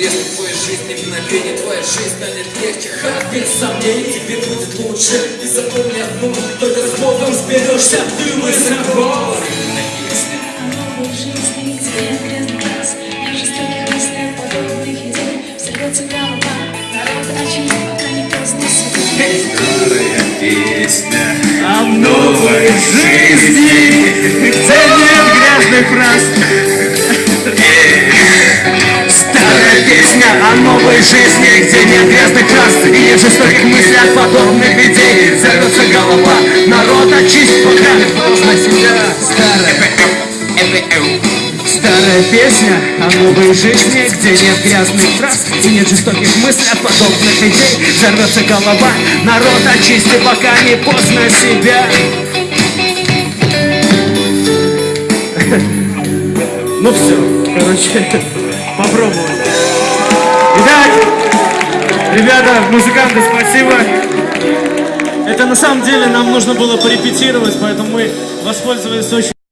интересно в твоей жизни мгновение Твоя жизнь станет легче, ха, без сомнений Тебе будет лучше, и запомни одно Только с Богом сберешься, ты мой На Старая песня О новой жизни, где нет грязных фраз. Новой жизни Где нет грязных фраз и нет жестоких мыслей от подобных идей Взорвется голова, народ очисть, пока поздно себя Старая Старая песня о новой жизни, где нет грязных фраз и нет жестоких мыслей от подобных идей. Взорвется голова, народ очисти, пока не поздно себя. Ну все, короче, попробовали. Ребята, музыканты, спасибо. Это на самом деле нам нужно было порепетировать, поэтому мы воспользовались очень...